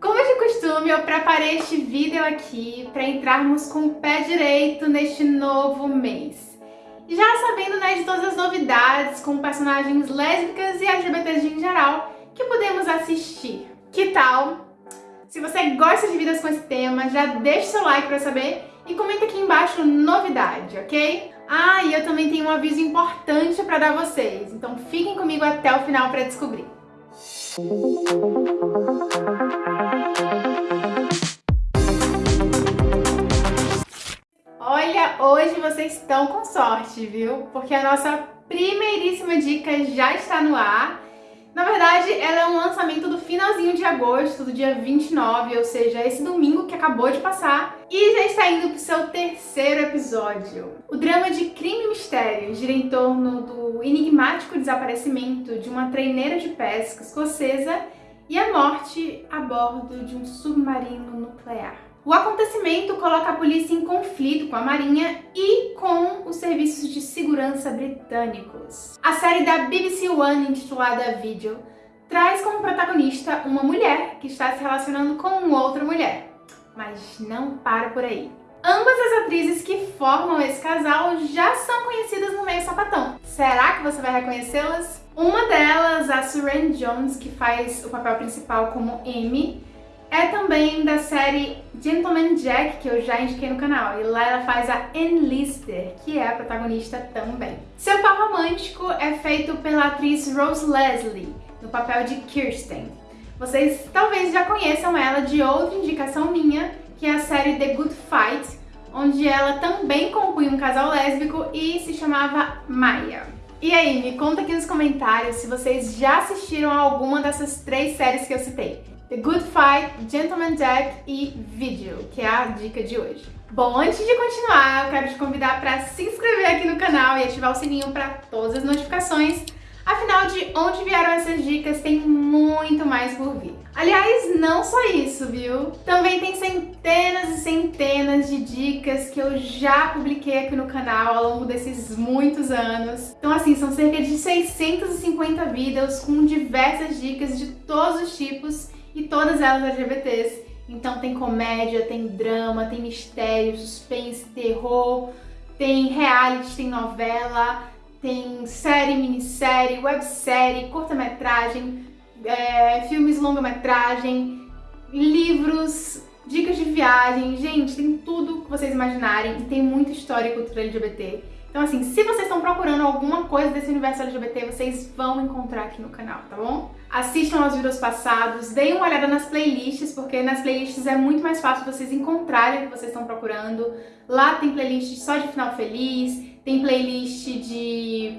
Como de costume, eu preparei este vídeo aqui para entrarmos com o pé direito neste novo mês. Já sabendo né, de todas as novidades com personagens lésbicas e LGBTs em geral que podemos assistir. Que tal? Se você gosta de vídeos com esse tema, já deixa seu like para saber e comenta aqui embaixo novidade, ok? Ah, e eu também tenho um aviso importante para dar a vocês, então fiquem comigo até o final para descobrir. Olha, hoje vocês estão com sorte, viu? Porque a nossa primeiríssima dica já está no ar na verdade, ela é um lançamento do finalzinho de agosto, do dia 29, ou seja, esse domingo que acabou de passar, e já está indo para o seu terceiro episódio. O drama de crime e mistério gira em torno do enigmático desaparecimento de uma treineira de pesca escocesa e a morte a bordo de um submarino nuclear. O acontecimento coloca a polícia em conflito com a Marinha e com os serviços de segurança britânicos. A série da BBC One intitulada Video traz como protagonista uma mulher que está se relacionando com outra mulher. Mas não para por aí. Ambas as atrizes que formam esse casal já são conhecidas no meio sapatão. Será que você vai reconhecê-las? Uma delas, a Suran Jones, que faz o papel principal como Amy, é também da série Gentleman Jack, que eu já indiquei no canal, e lá ela faz a Enlister, que é a protagonista também. Seu par romântico é feito pela atriz Rose Leslie, no papel de Kirsten. Vocês talvez já conheçam ela de outra indicação minha, que é a série The Good Fight, onde ela também compunha um casal lésbico e se chamava Maya. E aí, me conta aqui nos comentários se vocês já assistiram a alguma dessas três séries que eu citei. The Good Fight, Gentleman Jack e Video, que é a dica de hoje. Bom, antes de continuar, eu quero te convidar para se inscrever aqui no canal e ativar o sininho para todas as notificações. Afinal, de onde vieram essas dicas, tem mais por vir. Aliás, não só isso, viu? Também tem centenas e centenas de dicas que eu já publiquei aqui no canal ao longo desses muitos anos. Então, assim, são cerca de 650 vídeos com diversas dicas de todos os tipos e todas elas LGBTs. Então tem comédia, tem drama, tem mistério, suspense, terror, tem reality, tem novela, tem série, minissérie, websérie, curta-metragem, é, filmes longa-metragem, livros, dicas de viagem, gente, tem tudo que vocês imaginarem e tem muita história e cultura LGBT. Então assim, se vocês estão procurando alguma coisa desse universo LGBT, vocês vão encontrar aqui no canal, tá bom? Assistam aos vídeos passados, deem uma olhada nas playlists, porque nas playlists é muito mais fácil vocês encontrarem o que vocês estão procurando. Lá tem playlist só de final feliz, tem playlist de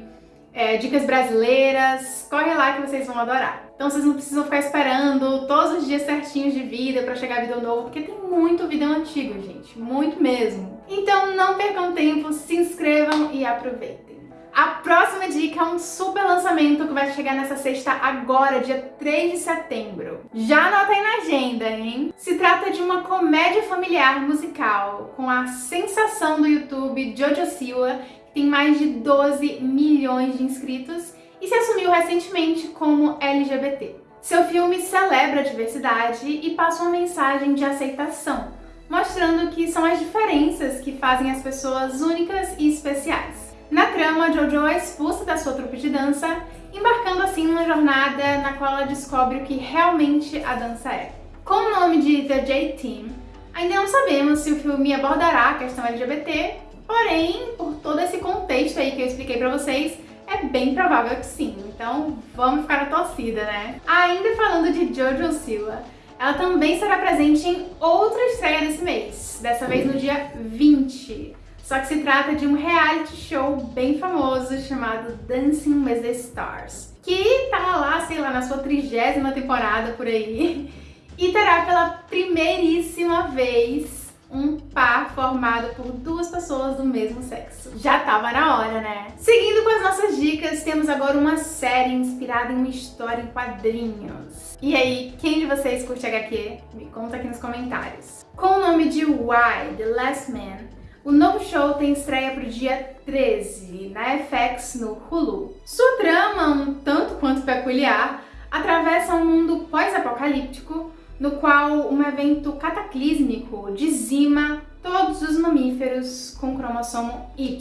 é, dicas brasileiras, corre lá que vocês vão adorar. Então vocês não precisam ficar esperando todos os dias certinhos de vida pra chegar vídeo novo, porque tem muito vídeo antigo, gente, muito mesmo. Então não percam tempo, se inscrevam e aproveitem. A próxima dica é um super lançamento que vai chegar nessa sexta agora, dia 3 de setembro. Já anota aí na agenda, hein? Se trata de uma comédia familiar musical com a sensação do YouTube Jojo Siwa, tem mais de 12 milhões de inscritos e se assumiu recentemente como LGBT. Seu filme celebra a diversidade e passa uma mensagem de aceitação, mostrando que são as diferenças que fazem as pessoas únicas e especiais. Na trama, Jojo é expulsa da sua trupe de dança, embarcando assim numa jornada na qual ela descobre o que realmente a dança é. Com o nome de The J-Team, ainda não sabemos se o filme abordará a questão LGBT, porém, por todo esse contexto aí que eu expliquei pra vocês, é bem provável que sim, então vamos ficar na torcida, né? Ainda falando de Jojo Siwa, ela também será presente em outra estreia desse mês, dessa vez no dia 20. Só que se trata de um reality show bem famoso chamado Dancing with the Stars, que tá lá, sei lá, na sua trigésima temporada por aí, e terá pela primeiríssima vez um par formado por duas pessoas do mesmo sexo. Já tava na hora, né? Seguindo com as nossas dicas, temos agora uma série inspirada em uma história em quadrinhos. E aí, quem de vocês curte HQ? Me conta aqui nos comentários. Com o nome de Why, The Last Man, o novo show tem estreia pro dia 13, na FX no Hulu. Sua trama, um tanto quanto peculiar, atravessa um mundo pós-apocalíptico no qual um evento cataclísmico dizima todos os mamíferos com cromossomo Y,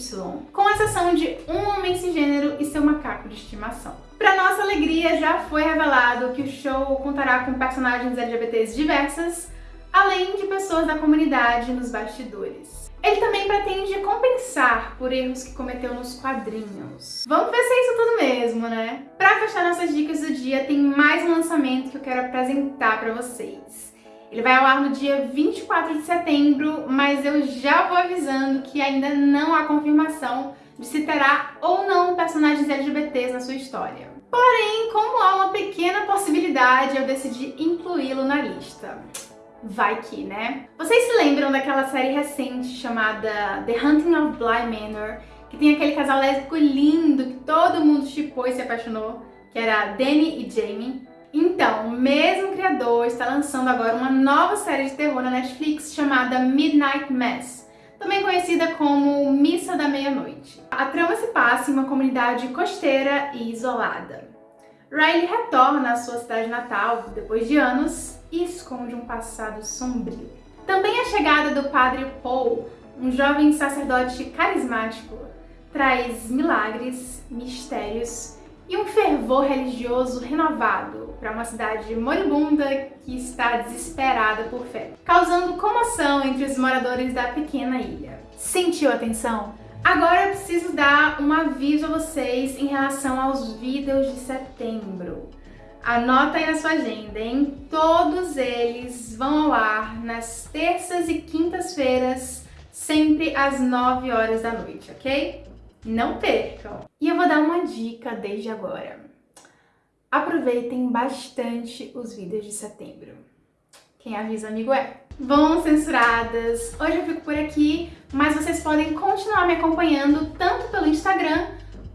com exceção de um homem cisgênero e seu macaco de estimação. Para nossa alegria, já foi revelado que o show contará com personagens LGBTs diversas, além de pessoas da comunidade nos bastidores. Ele também pretende compensar por erros que cometeu nos quadrinhos. Vamos ver se é isso tudo mesmo, né? Para fechar nossas dicas do dia, tem mais um lançamento que eu quero apresentar para vocês. Ele vai ao ar no dia 24 de setembro, mas eu já vou avisando que ainda não há confirmação de se terá ou não personagens LGBTs na sua história. Porém, como há uma pequena possibilidade, eu decidi incluí-lo na lista. Vai que, né? Vocês se lembram daquela série recente chamada The Hunting of Bly Manor, que tem aquele casal lésbico lindo que todo mundo chipou e se apaixonou, que era Danny e Jamie? Então, o mesmo criador está lançando agora uma nova série de terror na Netflix chamada Midnight Mass, também conhecida como Missa da Meia-Noite. A trama se passa em uma comunidade costeira e isolada. Riley retorna à sua cidade natal depois de anos e esconde um passado sombrio. Também a chegada do padre Paul, um jovem sacerdote carismático, traz milagres, mistérios e um fervor religioso renovado para uma cidade moribunda que está desesperada por fé, causando comoção entre os moradores da pequena ilha. Sentiu a tensão? Agora eu preciso dar um aviso a vocês em relação aos vídeos de setembro. Anota aí na sua agenda, hein? Todos eles vão ao ar nas terças e quintas-feiras, sempre às 9 horas da noite, ok? Não percam! E eu vou dar uma dica desde agora. Aproveitem bastante os vídeos de setembro. Quem avisa amigo é. Vão censuradas! Hoje eu fico por aqui, mas vocês podem continuar me acompanhando tanto pelo Instagram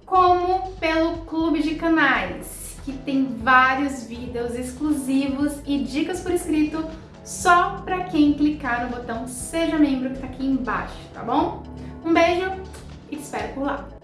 como pelo clube de canais, que tem vários vídeos exclusivos e dicas por escrito só para quem clicar no botão Seja Membro que tá aqui embaixo, tá bom? Um beijo e te espero por lá.